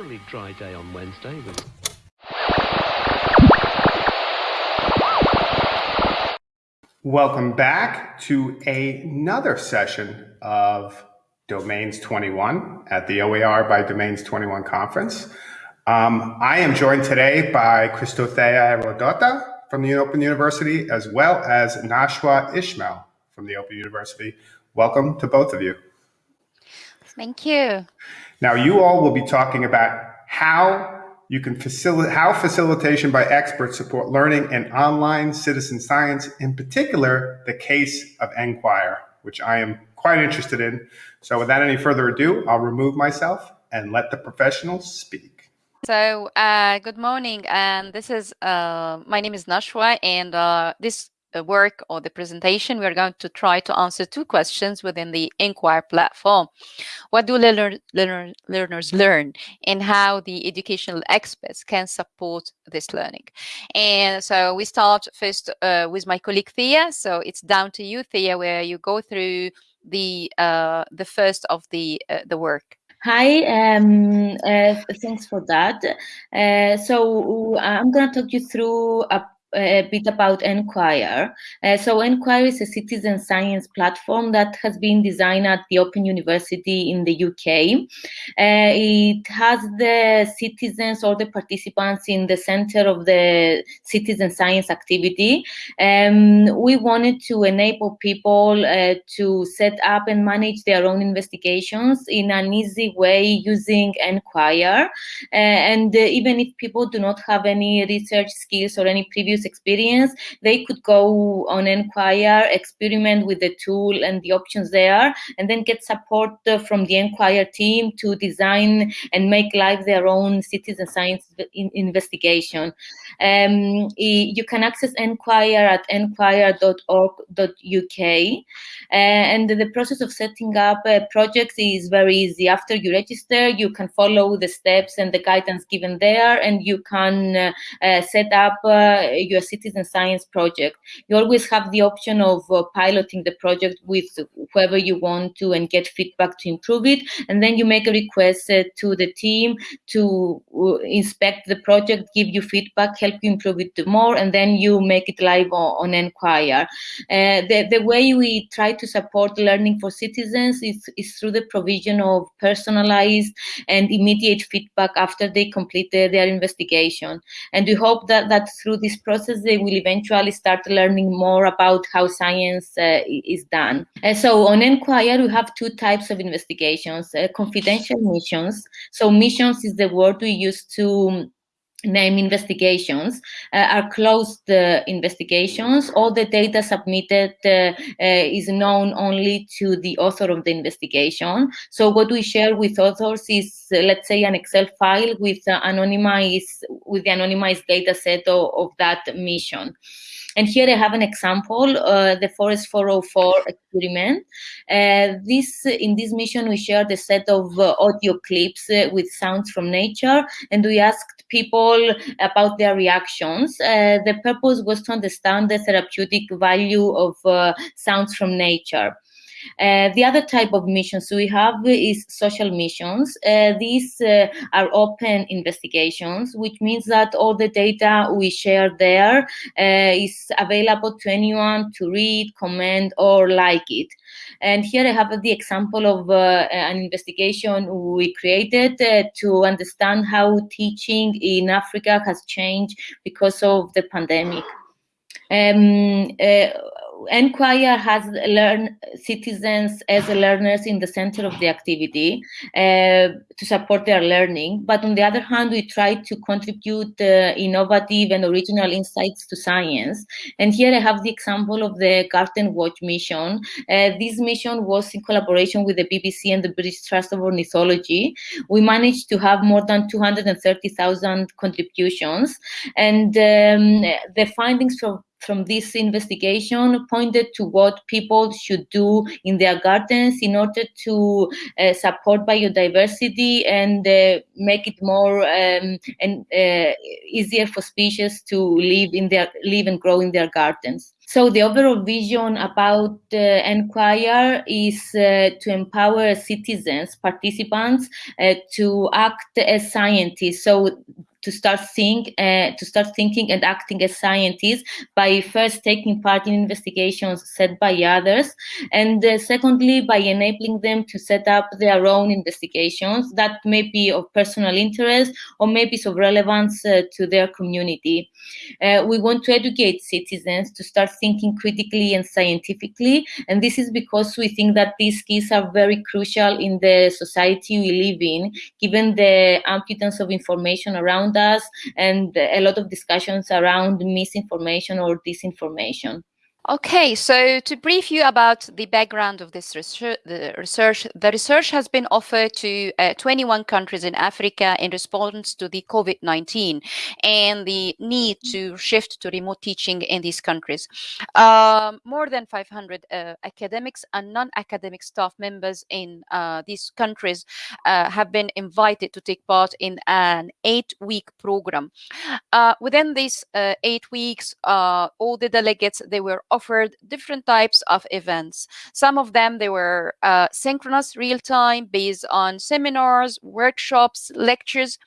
moderately dry day on Wednesday with Welcome back to another session of Domains 21 at the OER by Domains 21 conference. Um, I am joined today by Christothea Herodotou from the Open University, as well as Nashwa Ismail from the Open University. Welcome to both of you. Thank you. Now, you all will be talking about how you can facilitate how facilitation by experts support learning and online citizen science, in particular, the case of nQuire, which I am quite interested in. So without any further ado, I'll remove myself and let the professionals speak. So, uh, good morning, and this is uh, my name is Nashwa, and uh, this work or the presentation, we are going to try to answer two questions within the nQuire platform. What do learner, learner, learners learn and how the educational experts can support this learning? And so we start first uh, with my colleague Thea. So it's down to you, Thea, where you go through the uh, the first of the uh, the work. Hi, um, uh, thanks for that. Uh, so I'm going to talk you through a a bit about nQuire. Uh, so nQuire is a citizen science platform that has been designed at the Open University in the UK. Uh, it has the citizens or the participants in the center of the citizen science activity. Um, we wanted to enable people uh, to set up and manage their own investigations in an easy way using nQuire. Uh, and uh, even if people do not have any research skills or any previous experience, they could go on nQuire, experiment with the tool and the options there, and then get support from the nQuire team to design and make live their own citizen science investigation. Um, you can access nQuire at nquire.org.uk. uh, and the process of setting up a project is very easy. After you register, you can follow the steps and the guidance given there, and you can uh, uh, set up your citizen science project. You always have the option of uh, piloting the project with whoever you want to and get feedback to improve it. And then you make a request uh, to the team to uh, inspect the project, give you feedback, help you improve it more, and then you make it live on, on nQuire. Uh, the, the way we try to support learning for citizens is, is through the provision of personalized and immediate feedback after they complete their, their investigation. And we hope that, that through this process, they will eventually start learning more about how science uh, is done. Uh, so on nQuire, we have two types of investigations, uh, confidential missions. So missions is the word we use to name investigations uh, are closed uh, investigations. All the data submitted uh, uh, is known only to the author of the investigation. So what we share with authors is, uh, let's say, an Excel file with anonymized with the anonymized data set of, of that mission. And here I have an example, uh, the Forest 404 experiment. Uh, this In this mission, we shared a set of uh, audio clips uh, with sounds from nature, and we asked people about their reactions. Uh, the purpose was to understand the therapeutic value of uh, sounds from nature. Uh, the other type of missions we have is social missions. Uh, these uh, are open investigations, which means that all the data we share there is available to anyone to read, comment, or like it. And here I have the example of uh, an investigation we created uh, to understand how teaching in Africa has changed because of the pandemic. Um, uh, nQuire has learn citizens as learners in the center of the activity uh, to support their learning. But on the other hand, we try to contribute uh, innovative and original insights to science. And here I have the example of the Garden Watch mission. Uh, this mission was in collaboration with the BBC and the British Trust of Ornithology. We managed to have more than 230,000 contributions. And um, the findings from from this investigation pointed to what people should do in their gardens in order to uh, support biodiversity and uh, make it more um, and uh, easier for species to live in their live and grow in their gardens. So the overall vision about uh, nQuire is uh, to empower citizens, participants, uh, to act as scientists. So to start uh, to start thinking and acting as scientists by first taking part in investigations set by others and uh, secondly by enabling them to set up their own investigations that may be of personal interest or may be of relevance uh, to their community. Uh, we want to educate citizens to start thinking critically and scientifically and this is because we think that these skills are very crucial in the society we live in given the abundance of information around around us and a lot of discussions around misinformation or disinformation. Okay, so to brief you about the background of this research, the research, the research has been offered to uh, 21 countries in Africa in response to the COVID-19 and the need to shift to remote teaching in these countries. Um, more than 500 uh, academics and non-academic staff members in uh, these countries uh, have been invited to take part in an eight-week program. Uh, within these uh, eight weeks, all the delegates, they were offered different types of events. Some of them, they were uh, synchronous real-time based on seminars, workshops, lectures,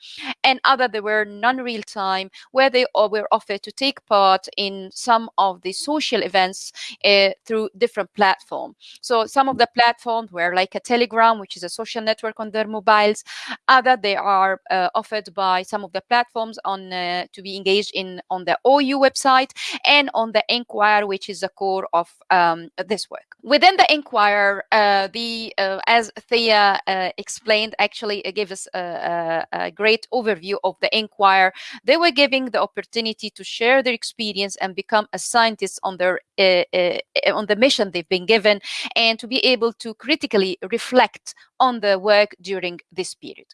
and other they were non-real-time where they were offered to take part in some of the social events uh, through different platforms. So some of the platforms were like a Telegram, which is a social network on their mobiles. Other they are uh, offered by some of the platforms on uh, to be engaged in on the OU website and on the nQuire, which is the core of um, this work. Within the nQuire, uh, the uh, as Thea uh, explained, actually gave us a, a, a, great overview of the nQuire. They were giving the opportunity to share their experience and become a scientist on their uh, uh, on the mission they've been given, and to be able to critically reflect on the work during this period.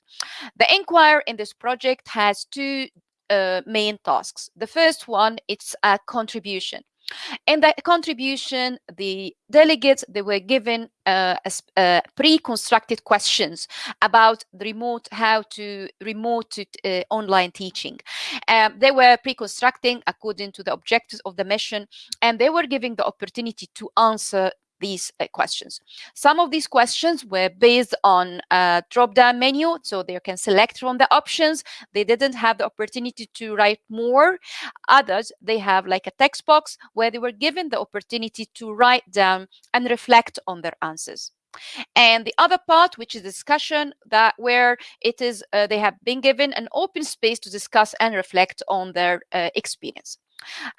The nQuire in this project has two uh, main tasks. The first one, it's a contribution. In that contribution, the delegates, they were given uh, uh, pre-constructed questions about the remote, how to remote to, uh, online teaching. Um, they were pre-constructing according to the objectives of the mission, and they were giving the opportunity to answer these uh, questions. Some of these questions were based on a drop-down menu, so they can select from the options. They didn't have the opportunity to write more. Others, they have like a text box where they were given the opportunity to write down and reflect on their answers and the other part which is discussion that where it is uh, they have been given an open space to discuss and reflect on their uh, experience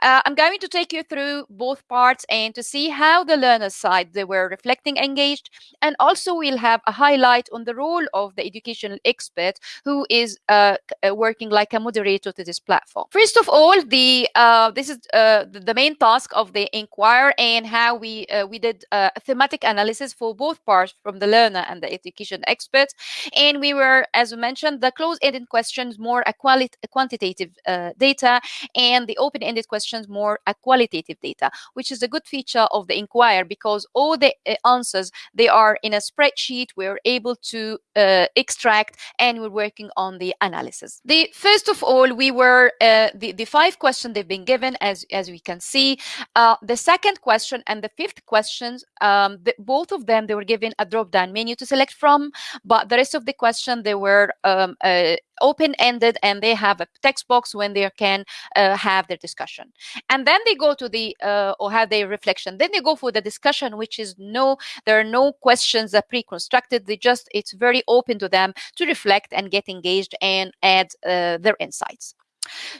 uh, I'm going to take you through both parts and to see how the learner side they were reflecting engaged and also we'll have a highlight on the role of the educational expert who is uh, uh, working like a moderator to this platform. First of all, the uh, this is uh, the main task of the nQuire and how we uh, we did a thematic analysis for both parts from the learner and the education experts and we were as we mentioned the closed-ended questions more a, quali a quantitative data and the open questions more a qualitative data, which is a good feature of the nQuire because all the uh, answers, they are in a spreadsheet. We're able to uh, extract and we're working on the analysis. The First of all, we were, uh, the, the five questions they've been given, as, as we can see. Uh, the second question and the fifth questions, um, the, both of them, they were given a drop-down menu to select from, but the rest of the question, they were um, open-ended and they have a text box when they can uh, have their discussion. And then they go to the, uh, or have their reflection. Then they go for the discussion, which is no, there are no questions that pre-constructed. They just, it's very open to them to reflect and get engaged and add uh, their insights.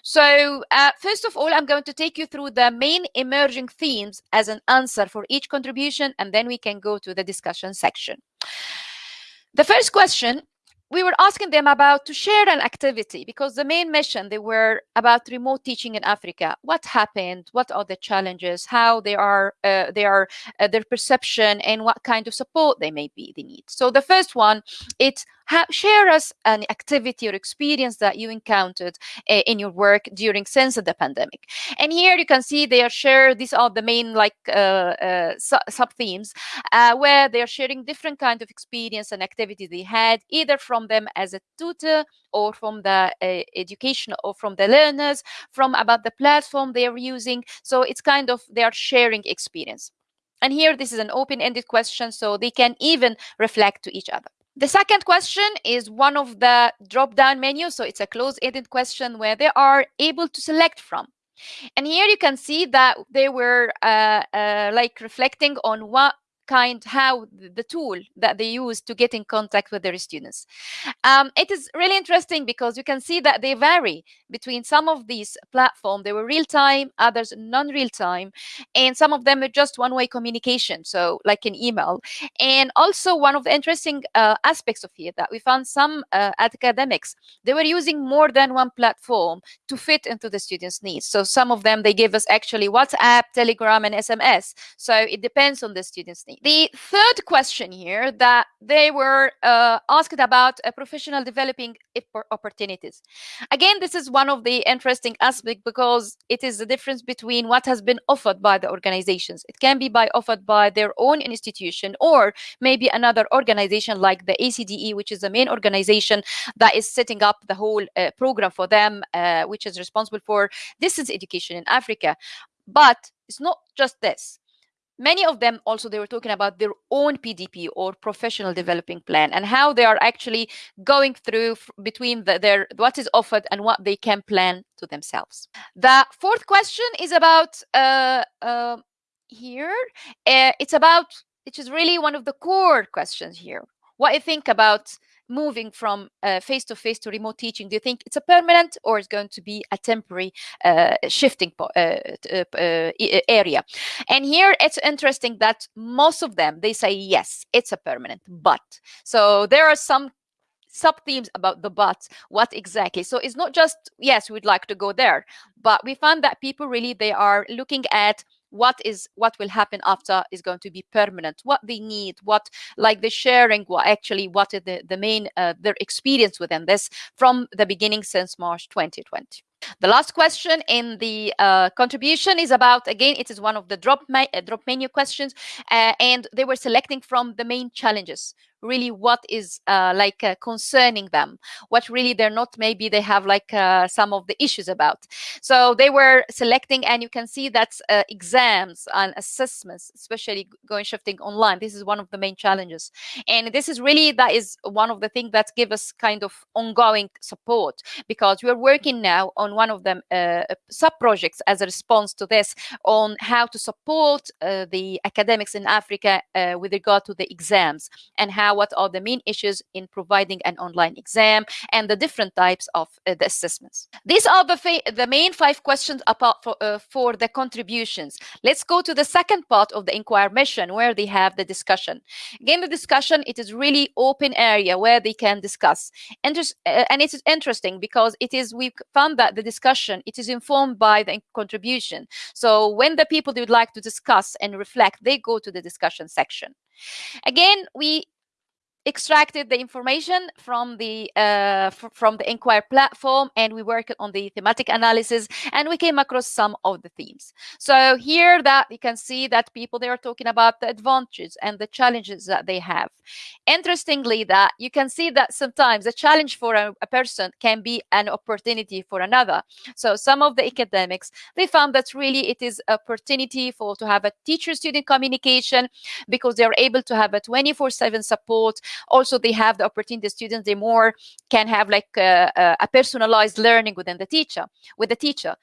So uh, first of all, I'm going to take you through the main emerging themes as an answer for each contribution, and then we can go to the discussion section. The first question we were asking them about to share an activity because the main mission they were about remote teaching in africa. What happened? What are the challenges? How they are uh, they are uh, their perception and what kind of support they may be they need. So the first one it's ha- share us an activity or experience that you encountered uh, in your work during since the pandemic. And here you can see they are share. These are the main like uh, uh, su- sub themes uh, where they are sharing different kind of experience and activity they had either from them as a tutor or from the uh, education or from the learners, from about the platform they are using. So it's kind of they are sharing experience. And here, this is an open-ended question, so they can even reflect to each other. The second question is one of the drop-down menus. So it's a closed-ended question where they are able to select from. And here you can see that they were uh, uh, like reflecting on what kind how the tool that they use to get in contact with their students. Um, it is really interesting because you can see that they vary between some of these platforms. They were real time, others non-real time, and some of them are just one-way communication, so like an email. And also one of the interesting uh, aspects of here that we found some uh, academics they were using more than one platform to fit into the students' needs. So some of them they give us actually WhatsApp, Telegram, and SMS. So it depends on the students' needs. The third question here that they were uh, asked about uh, professional developing opportunities. Again, this is one of the interesting aspects because it is the difference between what has been offered by the organizations. It can be by offered by their own institution or maybe another organization like the ACDE, which is the main organization that is setting up the whole uh, program for them, uh, which is responsible for distance education in Africa. But it's not just this many of them also they were talking about their own pdp or professional developing plan and how they are actually going through between the, their what is offered and what they can plan to themselves. The fourth question is about uh, uh, here uh, it's about which is really one of the core questions here. What you think about moving from face to face to remote teaching do you think it's a permanent or it's going to be a temporary uh, shifting uh, uh, area? And here it's interesting that most of them they say yes it's a permanent but. So there are some sub themes about the but what exactly? So it's not just yes we'd like to go there but we found that people really they are looking at what is what will happen after is going to be permanent. What they need what like the sharing what actually what is the, the main uh, their experience within this from the beginning since march 2020 the last question in the uh, contribution is about again it is one of the drop, uh, drop menu questions uh, and they were selecting from the main challenges really what is uh, like uh, concerning them what really they're not maybe they have like uh, some of the issues about. So they were selecting and you can see that uh, exams and assessments especially going shifting online. This is one of the main challenges. And this is really that is one of the things that give us kind of ongoing support because we're working now on one of them uh, sub projects as a response to this on how to support uh, the academics in africa with regard to the exams and how what are the main issues in providing an online exam and the different types of uh, the assessments. These are the, the main five questions apart for, uh, for the contributions. Let's go to the second part of the inquiry mission where they have the discussion. Again, the discussion, it is really open area where they can discuss. Inter uh, and it is interesting because it is, we found that the discussion, it is informed by the contribution. So when the people they would like to discuss and reflect, they go to the discussion section. Again, we extracted the information from the uh, from the nQuire platform and we worked on the thematic analysis and we came across some of the themes. So here that you can see that people they are talking about the advantages and the challenges that they have. Interestingly that you can see that sometimes a challenge for a, a person can be an opportunity for another. So some of the academics they found that really it is opportunity for to have a teacher student communication because they are able to have a 24 7 support also they have the opportunity the students they more can have like a, a personalized learning within the teacher with the teacher.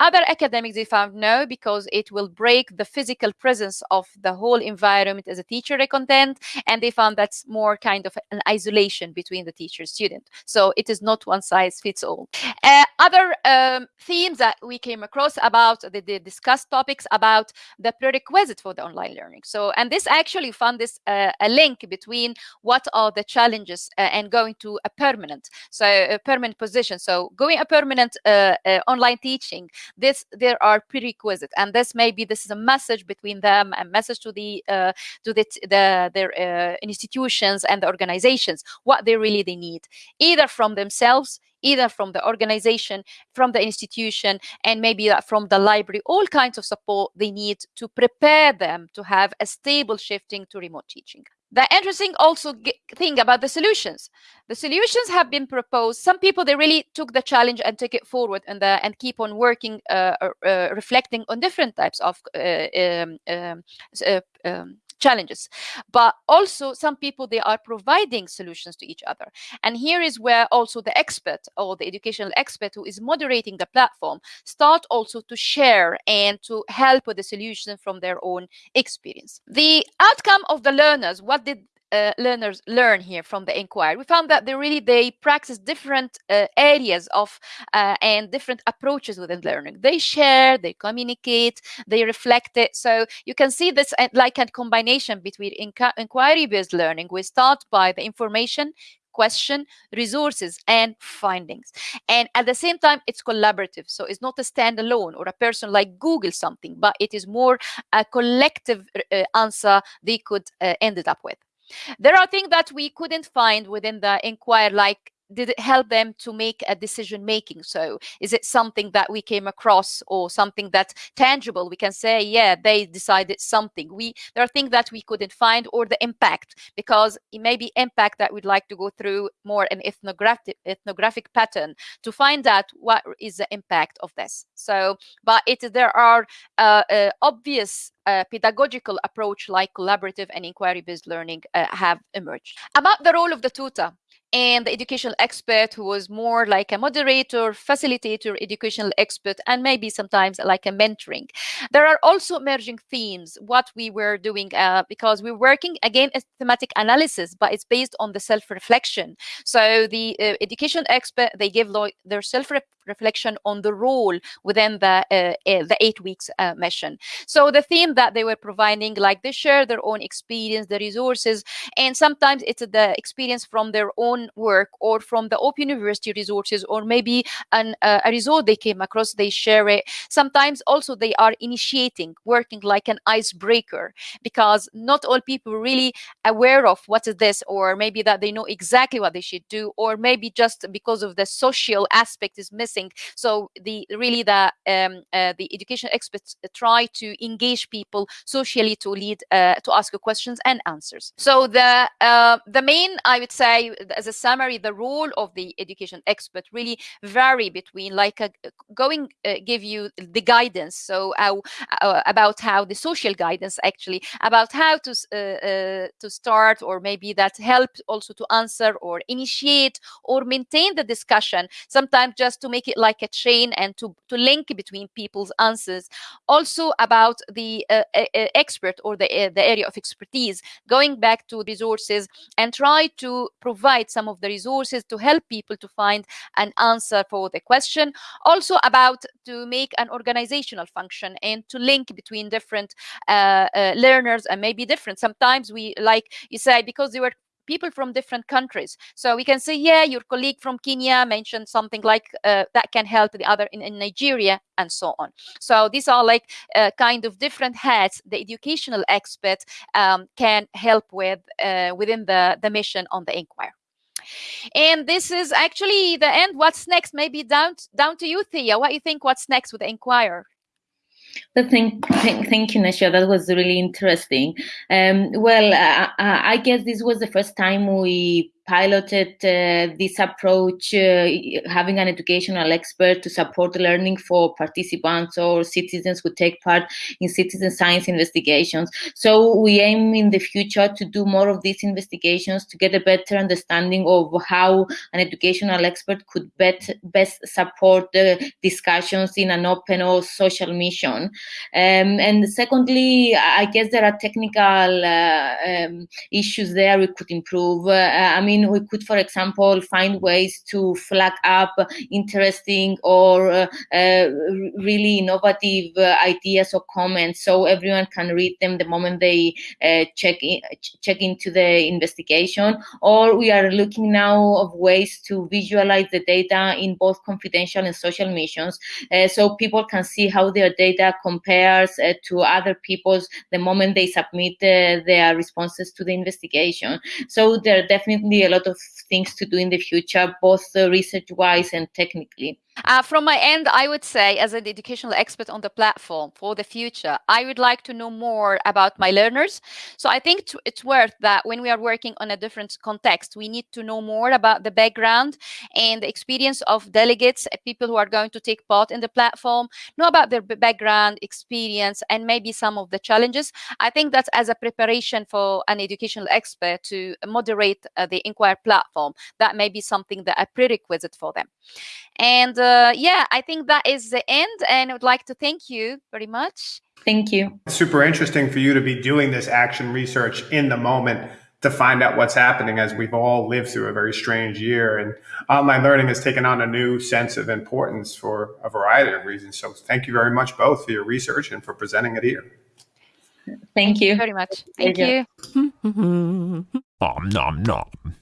Other academics they found no because it will break the physical presence of the whole environment as a teacher content and they found that's more kind of an isolation between the teacher student. So it is not one size fits all. Uh, other um, themes that we came across about the, the, discussed topics about the prerequisite for the online learning. So and this actually found this uh, a link between what what are the challenges uh, and going to a permanent so a permanent position so going a permanent uh, uh, online teaching this there are prerequisites and this maybe this is a message between them a message to the to the, the their institutions and the organizations what they really they need either from themselves either from the organization, from the institution, and maybe from the library, all kinds of support they need to prepare them to have a stable shifting to remote teaching. The interesting also thing about the solutions, the solutions have been proposed. Some people they really took the challenge and took it forward and the, and keep on working, uh, uh, reflecting on different types of uh, um, um, uh, um, challenges. But also some people they are providing solutions to each other. And here is where also the expert or the educational expert who is moderating the platform start also to share and to help with the solution from their own experience. The outcome of the learners what did uh, learners learn here from the inquiry we found that they really they practice different uh, areas of uh, and different approaches within learning they share they communicate they reflect it so you can see this uh, like a combination between inquiry based learning we start by the information question, resources, and findings. And at the same time, it's collaborative. So it's not a standalone or a person like Google something, but it is more a collective uh, answer they could uh, ended up with. There are things that we couldn't find within the inquiry, like did it help them to make a decision making? So is it something that we came across or something that's tangible? We can say yeah they decided something. We there are things that we couldn't find or the impact because it may be impact that we'd like to go through more an ethnographic ethnographic pattern to find out what is the impact of this. So but it there are uh, uh, obvious uh, pedagogical approach like collaborative and inquiry based learning uh, have emerged. About the role of the tutor and the educational expert who was more like a moderator, facilitator, educational expert, and maybe sometimes like a mentoring. There are also emerging themes, what we were doing, uh, because we're working again as thematic analysis, but it's based on the self-reflection. So the uh, education expert, they give their self reflection on the role within the uh, uh, the eight weeks uh, mission. So the theme that they were providing, like they share their own experience, the resources, and sometimes it's the experience from their own work or from the Open University resources, or maybe an, uh, a result they came across, they share it. Sometimes also they are initiating, working like an icebreaker, because not all people really aware of what is this, or maybe that they know exactly what they should do, or maybe just because of the social aspect is missing. So the really the um, uh, the education experts try to engage people socially to lead uh, to ask questions and answers. So the uh, the main I would say as a summary, the role of the education expert really vary between like a, going uh, give you the guidance. So how, uh, about how the social guidance actually about how to uh, to start or maybe that help also to answer or initiate or maintain the discussion. Sometimes just to make it like a chain and to, to link between people's answers. Also about the uh, uh, expert or the, uh, the area of expertise, going back to resources and try to provide some of the resources to help people to find an answer for the question. Also about to make an organizational function and to link between different uh, uh, learners and maybe different. Sometimes we, like you say, because they were people from different countries. So we can say, yeah, your colleague from Kenya mentioned something like uh, that can help the other in, in, Nigeria and so on. So these are like uh, kind of different hats the educational expert um, can help with uh, within the, the mission on the inquiry. And this is actually the end. What's next? Maybe down down to you, Thea. What you think? What's next with the Inquirer? Thank, thank, you, Nasha. That was really interesting. Um, well, uh, I guess this was the first time we piloted uh, this approach, uh, having an educational expert to support learning for participants or citizens who take part in citizen science investigations. So we aim in the future to do more of these investigations to get a better understanding of how an educational expert could bet, best support the discussions in an open or social mission. Um, and secondly, I guess there are technical uh, um, issues there we could improve. Uh, I mean, mean, we could, for example, find ways to flag up interesting or uh, uh, really innovative uh, ideas or comments, so everyone can read them the moment they uh, check in, check into the investigation. Or we are looking now of ways to visualize the data in both confidential and social missions, uh, so people can see how their data compares to other people's the moment they submit their responses to the investigation. So there are definitely a lot of things to do in the future, both uh, research-wise and technically. Uh, from my end, I would say, as an educational expert on the platform for the future, I would like to know more about my learners. So I think it's worth that when we are working on a different context, we need to know more about the background and the experience of delegates, uh, people who are going to take part in the platform, know about their background, experience, and maybe some of the challenges. I think that as a preparation for an educational expert to moderate uh, the nQuire platform, that may be something that a prerequisite for them. And uh, yeah, I think that is the end. And I would like to thank you very much. Thank you. super interesting for you to be doing this action research in the moment to find out what's happening as we've all lived through a very strange year. And online learning has taken on a new sense of importance for a variety of reasons. So thank you very much both for your research and for presenting it here. Thank you very much. Thank you. Nom nom nom.